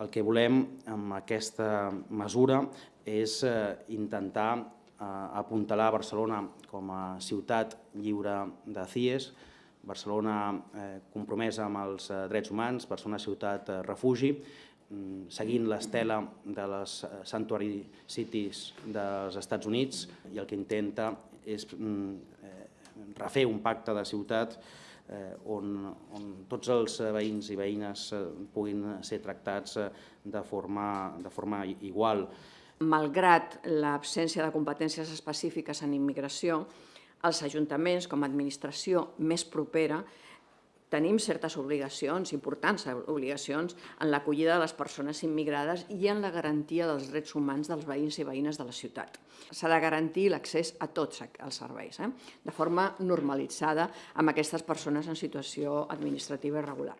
El que volem amb aquesta mesura és eh, intentar eh, apuntalar Barcelona com a ciutat lliure de CIES, Barcelona eh, compromesa amb els drets humans, Barcelona ciutat refugi, mm, seguint l'estela de les Sanctuary Cities dels Estats Units i el que intenta és mm, refer un pacte de ciutat eh, on, on tots els veïns i veïnes eh, puguin ser tractats eh, de forma, de forma igual. Malgrat l'absència de competències específiques en immigració, els ajuntaments, com a administració més propera, tenim certes obligacions, importants obligacions, en l'acollida de les persones immigrades i en la garantia dels drets humans dels veïns i veïnes de la ciutat. S'ha de garantir l'accés a tots els serveis, eh? de forma normalitzada amb aquestes persones en situació administrativa irregular.